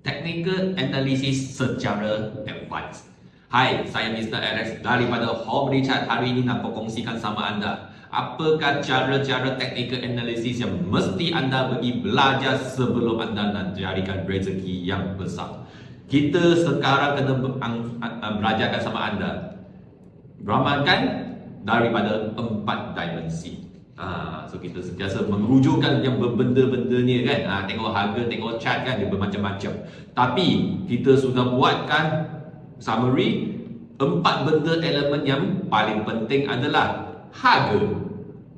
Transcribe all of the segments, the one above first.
technical analysis secara advance. Hai, saya Mr. Alex daripada Home Richard. Hari ini nak berkongsikan sama anda apakah cara-cara technical analysis yang mesti anda pergi belajar sebelum anda nak jadikan rezeki yang besar. Kita sekarang kena belajarkan sama anda ramalkan daripada empat dimensi. Ha, so kita sentiasa merujukkan yang berbenda-benda ni kan. Ha, Tengok harga, tengok chart kan dia bermacam-macam. Tapi kita sudah buatkan summary Empat benda elemen yang paling penting adalah Harga,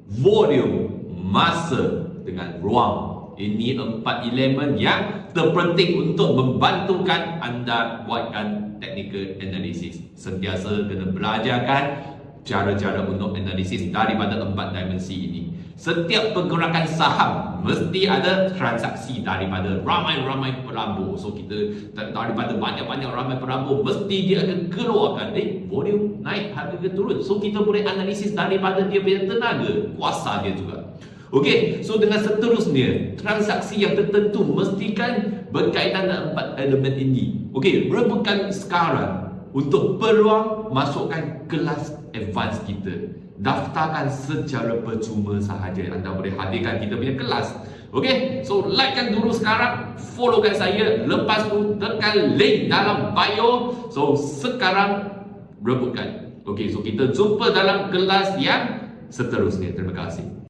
volume, masa dengan ruang. Ini empat elemen yang terpenting untuk membantukan anda buatkan technical analysis. Sentiasa kena belajarkan cara-cara untuk analisis daripada empat dimensi ini. Setiap pergerakan saham mesti ada transaksi daripada ramai-ramai pelabur. So kita daripada banyak-banyak ramai pelabur mesti dia akan keluarkan eh volume naik harga ke turun. So kita boleh analisis daripada dia punya tenaga, kuasa dia juga. Okey, so dengan seterusnya, transaksi yang tertentu mestikan berkaitan dengan empat elemen ini. Okey, rebukan sekarang untuk peluang masukkan kelas advance kita daftarkan secara percuma sahaja. Anda boleh hadirkan kita punya kelas. Ok so likekan dulu sekarang followkan saya. Lepas tu tekan link dalam bio. So sekarang rebutkan. Ok so kita jumpa dalam kelas yang seterusnya. Terima kasih